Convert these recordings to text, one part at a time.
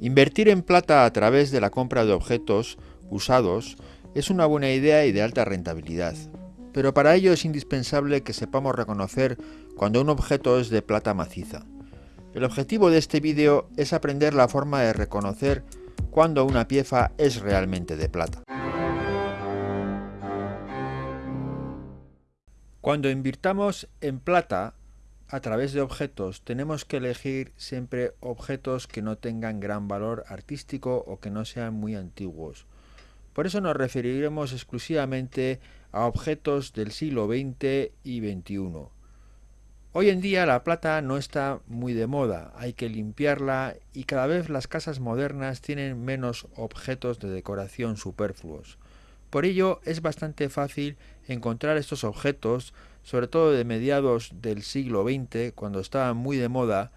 Invertir en plata a través de la compra de objetos usados es una buena idea y de alta rentabilidad, pero para ello es indispensable que sepamos reconocer cuando un objeto es de plata maciza. El objetivo de este vídeo es aprender la forma de reconocer cuando una pieza es realmente de plata. Cuando invirtamos en plata a través de objetos tenemos que elegir siempre objetos que no tengan gran valor artístico o que no sean muy antiguos. Por eso nos referiremos exclusivamente a objetos del siglo XX y XXI. Hoy en día la plata no está muy de moda, hay que limpiarla y cada vez las casas modernas tienen menos objetos de decoración superfluos. Por ello es bastante fácil encontrar estos objetos, sobre todo de mediados del siglo XX, cuando estaban muy de moda,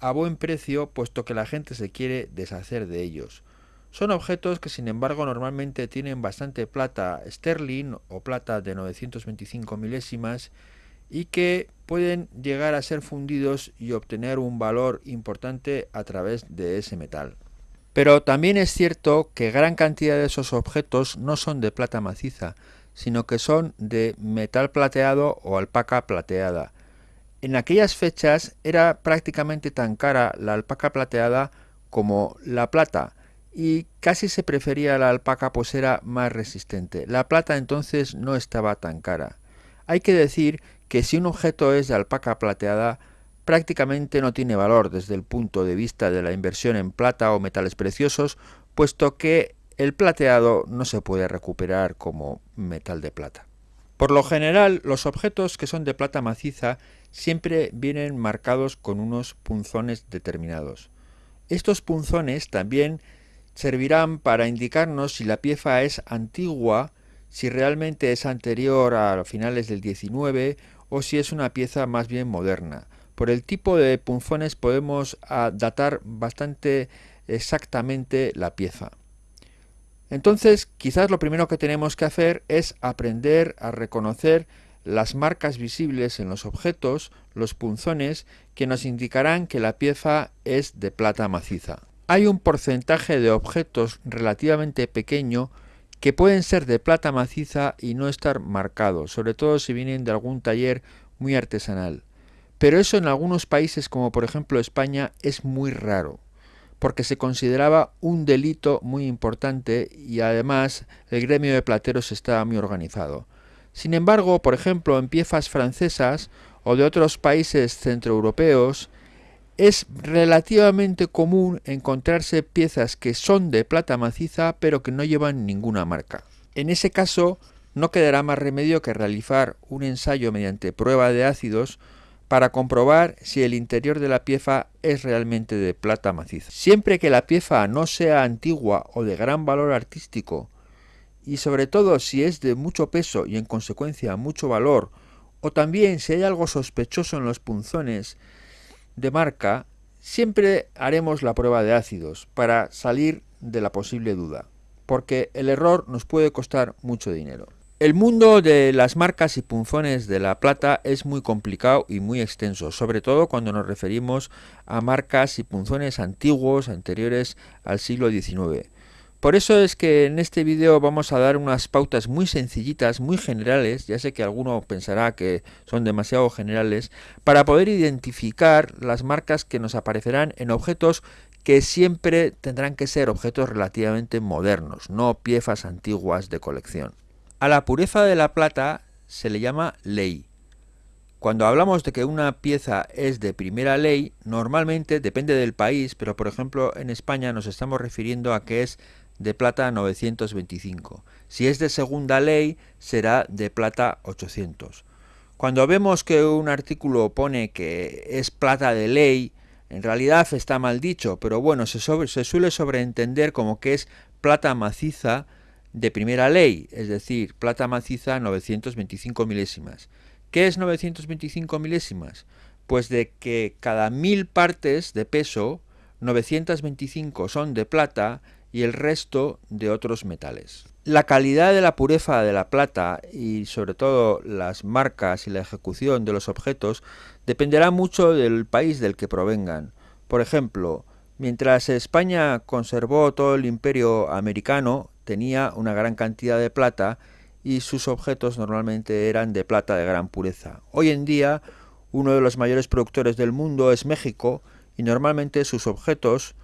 a buen precio puesto que la gente se quiere deshacer de ellos. Son objetos que sin embargo normalmente tienen bastante plata sterling o plata de 925 milésimas y que pueden llegar a ser fundidos y obtener un valor importante a través de ese metal. Pero también es cierto que gran cantidad de esos objetos no son de plata maciza, sino que son de metal plateado o alpaca plateada. En aquellas fechas era prácticamente tan cara la alpaca plateada como la plata, y casi se prefería la alpaca pues era más resistente. La plata entonces no estaba tan cara. Hay que decir que si un objeto es de alpaca plateada, prácticamente no tiene valor desde el punto de vista de la inversión en plata o metales preciosos, puesto que el plateado no se puede recuperar como metal de plata. Por lo general, los objetos que son de plata maciza siempre vienen marcados con unos punzones determinados. Estos punzones también servirán para indicarnos si la pieza es antigua, si realmente es anterior a finales del 19 o si es una pieza más bien moderna. Por el tipo de punzones podemos datar bastante exactamente la pieza. Entonces, quizás lo primero que tenemos que hacer es aprender a reconocer las marcas visibles en los objetos, los punzones, que nos indicarán que la pieza es de plata maciza. Hay un porcentaje de objetos relativamente pequeño que pueden ser de plata maciza y no estar marcados, sobre todo si vienen de algún taller muy artesanal. Pero eso en algunos países como por ejemplo España es muy raro, porque se consideraba un delito muy importante y además el gremio de plateros estaba muy organizado. Sin embargo, por ejemplo, en piezas francesas o de otros países centroeuropeos, es relativamente común encontrarse piezas que son de plata maciza pero que no llevan ninguna marca. En ese caso, no quedará más remedio que realizar un ensayo mediante prueba de ácidos para comprobar si el interior de la pieza es realmente de plata maciza. Siempre que la pieza no sea antigua o de gran valor artístico, y sobre todo si es de mucho peso y en consecuencia mucho valor, o también si hay algo sospechoso en los punzones de marca, siempre haremos la prueba de ácidos para salir de la posible duda, porque el error nos puede costar mucho dinero. El mundo de las marcas y punzones de la plata es muy complicado y muy extenso, sobre todo cuando nos referimos a marcas y punzones antiguos, anteriores al siglo XIX. Por eso es que en este vídeo vamos a dar unas pautas muy sencillitas, muy generales, ya sé que alguno pensará que son demasiado generales, para poder identificar las marcas que nos aparecerán en objetos que siempre tendrán que ser objetos relativamente modernos, no piezas antiguas de colección. A la pureza de la plata se le llama ley. Cuando hablamos de que una pieza es de primera ley, normalmente depende del país, pero por ejemplo en España nos estamos refiriendo a que es de plata 925. Si es de segunda ley, será de plata 800. Cuando vemos que un artículo pone que es plata de ley, en realidad está mal dicho, pero bueno, se, se suele sobreentender como que es plata maciza de primera ley, es decir, plata maciza 925 milésimas. ¿Qué es 925 milésimas? Pues de que cada mil partes de peso, 925 son de plata y el resto de otros metales. La calidad de la pureza de la plata y sobre todo las marcas y la ejecución de los objetos dependerá mucho del país del que provengan. Por ejemplo, Mientras España conservó todo el imperio americano, tenía una gran cantidad de plata y sus objetos normalmente eran de plata de gran pureza. Hoy en día, uno de los mayores productores del mundo es México y normalmente sus objetos,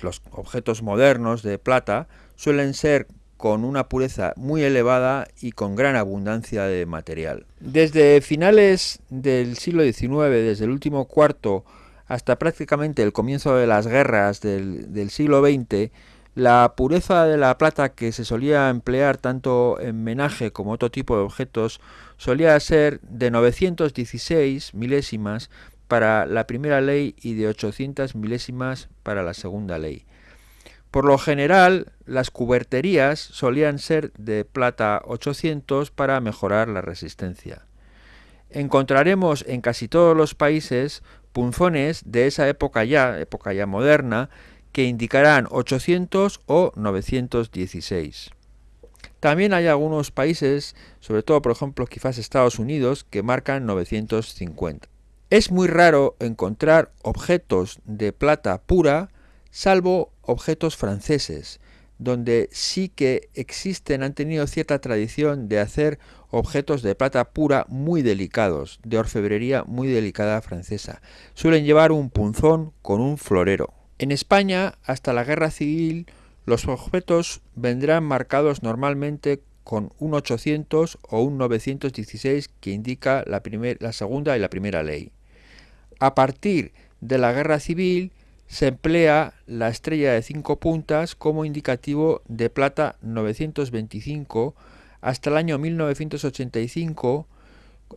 los objetos modernos de plata, suelen ser con una pureza muy elevada y con gran abundancia de material. Desde finales del siglo XIX, desde el último cuarto hasta prácticamente el comienzo de las guerras del, siglo XX, la pureza de la plata que se solía emplear tanto en menaje como otro tipo de objetos solía ser de 916 milésimas para la primera ley y de 800 milésimas para la segunda ley. Por lo general, las cuberterías solían ser de plata 800 para mejorar la resistencia. Encontraremos en casi todos los países punzones de esa época ya, época ya moderna, que indicarán 800 o 916. También hay algunos países, sobre todo por ejemplo quizás Estados Unidos, que marcan 950. Es muy raro encontrar objetos de plata pura, salvo objetos franceses, donde sí que existen, han tenido cierta tradición de hacer objetos de plata pura muy delicados, de orfebrería muy delicada francesa. Suelen llevar un punzón con un florero. En España, hasta la guerra civil, los objetos vendrán marcados normalmente con un 800 o un 916 que indica la, segunda y la primera ley. A partir de la guerra civil se emplea la estrella de cinco puntas como indicativo de plata 925 hasta el año 1985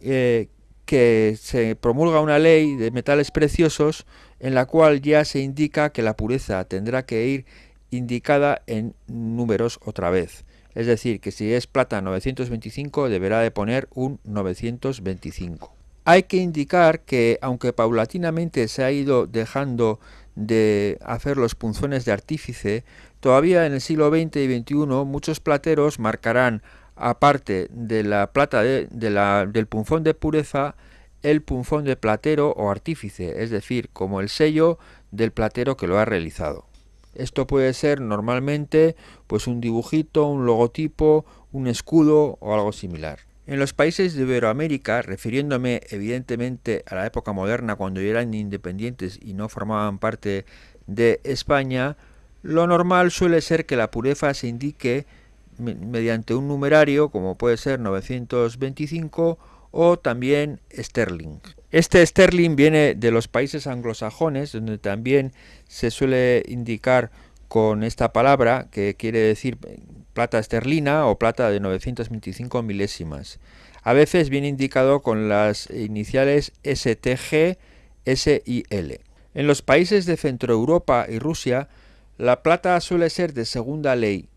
eh, que se promulga una ley de metales preciosos en la cual ya se indica que la pureza tendrá que ir indicada en números otra vez. Es decir, que si es plata 925 deberá de poner un 925. Hay que indicar que aunque paulatinamente se ha ido dejando de hacer los punzones de artífice, todavía en el siglo XX y XXI muchos plateros marcarán aparte de la plata de, la, del punzón de pureza, el punzón de platero o artífice, es decir, como el sello del platero que lo ha realizado. Esto puede ser normalmente pues un dibujito, un logotipo, un escudo o algo similar. En los países de Iberoamérica, refiriéndome evidentemente a la época moderna cuando eran independientes y no formaban parte de España, lo normal suele ser que la pureza se indique mediante un numerario como puede ser 925 o también sterling. Este sterling viene de los países anglosajones donde también se suele indicar con esta palabra que quiere decir plata esterlina o plata de 925 milésimas. A veces viene indicado con las iniciales STG, SIL. En los países de Centroeuropa y Rusia, la plata suele ser de segunda ley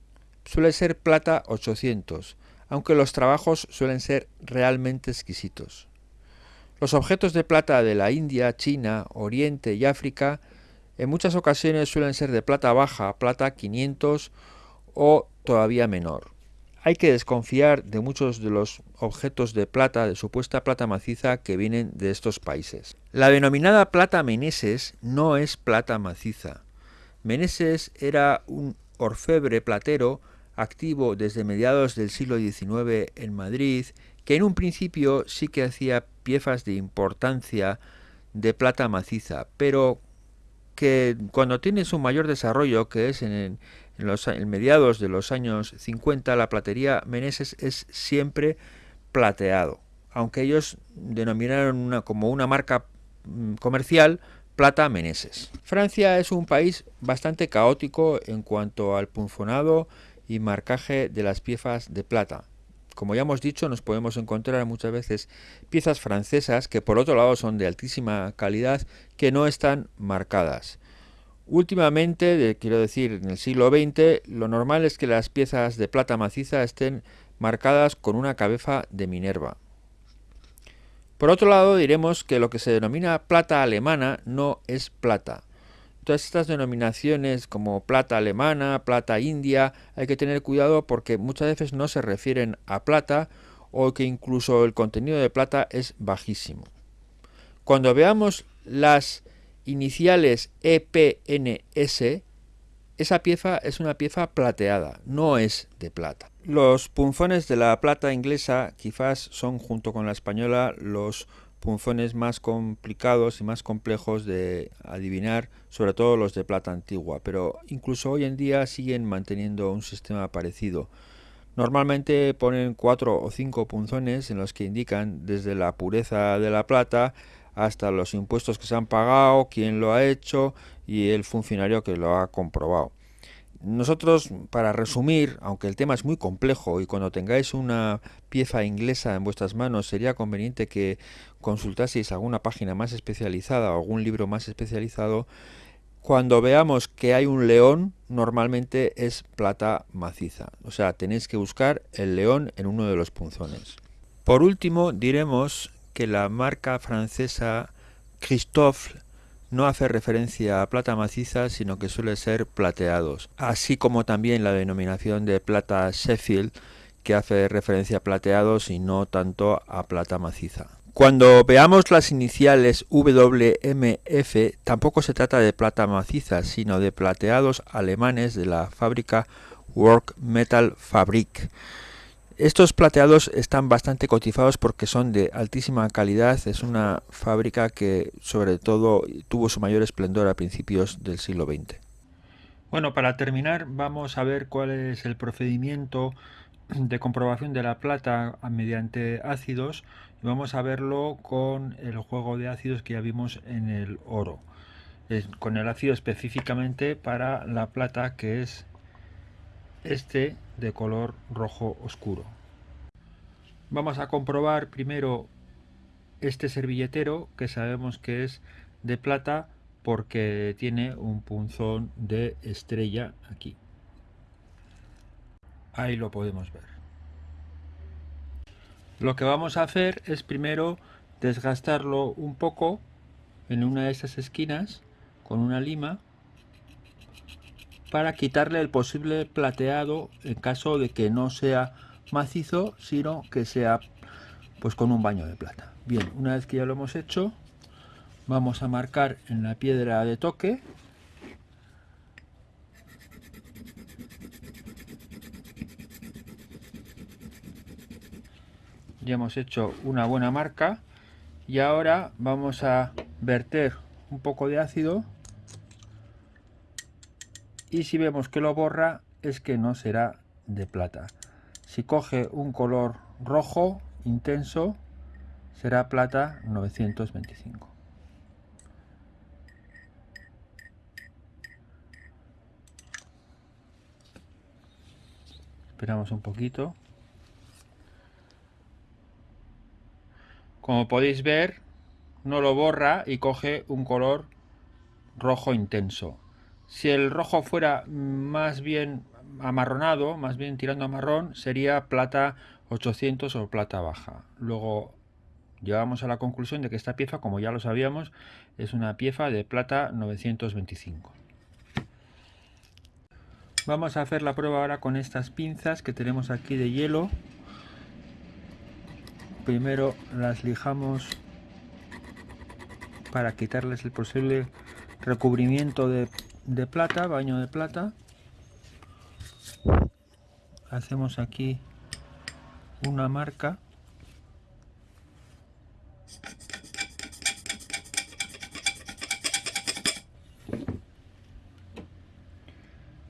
suele ser plata 800, aunque los trabajos suelen ser realmente exquisitos. Los objetos de plata de la India, China, Oriente y África en muchas ocasiones suelen ser de plata baja, plata 500 o todavía menor. Hay que desconfiar de muchos de los objetos de plata, de supuesta plata maciza que vienen de estos países. La denominada plata meneses no es plata maciza. Meneses era un orfebre platero activo desde mediados del siglo XIX en Madrid, que en un principio sí que hacía piezas de importancia de plata maciza, pero que cuando tiene su mayor desarrollo, que es en, los mediados de los años 50, la platería Meneses es siempre plateado, aunque ellos denominaron una, como una marca mm, comercial plata Meneses. Francia es un país bastante caótico en cuanto al punfonado y marcaje de las piezas de plata. Como ya hemos dicho, nos podemos encontrar muchas veces piezas francesas que por otro lado son de altísima calidad que no están marcadas. Últimamente, quiero decir, en el siglo XX, lo normal es que las piezas de plata maciza estén marcadas con una cabeza de Minerva. Por otro lado, diremos que lo que se denomina plata alemana no es plata, todas estas denominaciones como plata alemana, plata india, hay que tener cuidado porque muchas veces no se refieren a plata o que incluso el contenido de plata es bajísimo. Cuando veamos las iniciales EPNS, esa pieza es una pieza plateada, no es de plata. Los punzones de la plata inglesa quizás son junto con la española los punzones más complicados y más complejos de adivinar, sobre todo los de plata antigua, pero incluso hoy en día siguen manteniendo un sistema parecido. Normalmente ponen cuatro o cinco punzones en los que indican desde la pureza de la plata hasta los impuestos que se han pagado, quién lo ha hecho y el funcionario que lo ha comprobado. Nosotros, para resumir, aunque el tema es muy complejo y cuando tengáis una pieza inglesa en vuestras manos sería conveniente que consultaseis alguna página más especializada o algún libro más especializado, cuando veamos que hay un león, normalmente es plata maciza. O sea, tenéis que buscar el león en uno de los punzones. Por último, diremos que la marca francesa Christophe no hace referencia a plata maciza, sino que suele ser plateados, así como también la denominación de plata Sheffield, que hace referencia a plateados y no tanto a plata maciza. Cuando veamos las iniciales WMF, tampoco se trata de plata maciza, sino de plateados alemanes de la fábrica Work Metal Fabrik. Estos plateados están bastante cotizados porque son de altísima calidad. Es una fábrica que sobre todo tuvo su mayor esplendor a principios del siglo XX. Bueno, para terminar vamos a ver cuál es el procedimiento de comprobación de la plata mediante ácidos y vamos a verlo con el juego de ácidos que ya vimos en el oro. con el ácido específicamente para la plata que es este de color rojo oscuro. Vamos a comprobar primero este servilletero que sabemos que es de plata porque tiene un punzón de estrella aquí. Ahí lo podemos ver. Lo que vamos a hacer es primero desgastarlo un poco en una de esas esquinas con una lima para quitarle el posible plateado en caso de que no sea macizo, sino que sea pues con un baño de plata. Bien, una vez que ya lo hemos hecho, vamos a marcar en la piedra de toque ya hemos hecho una buena marca y ahora vamos a verter un poco de ácido y si vemos que lo borra es que no será de plata. Si coge un color rojo intenso será plata 925 esperamos un poquito. Como podéis ver no lo borra y coge un color rojo intenso si el rojo fuera más bien amarronado, más bien tirando a marrón, sería plata 800 o plata baja. Luego llegamos a la conclusión de que esta pieza, como ya lo sabíamos, es una pieza de plata 925. Vamos a hacer la prueba ahora con estas pinzas que tenemos aquí de hielo. Primero las lijamos para quitarles el posible recubrimiento de, de plata, baño de plata. Hacemos aquí una marca.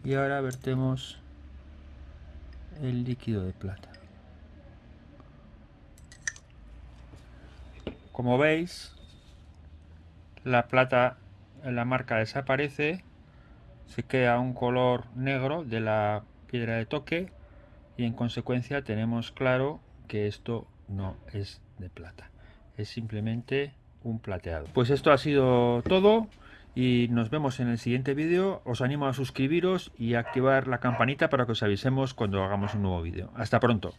Y ahora vertemos el líquido de plata. Como veis la plata la marca desaparece se queda un color negro de la piedra de toque y en consecuencia tenemos claro que esto no es de plata es simplemente un plateado. Pues esto ha sido todo y nos vemos en el siguiente vídeo. Os animo a suscribiros y activar la campanita para que os avisemos cuando hagamos un nuevo vídeo. Hasta pronto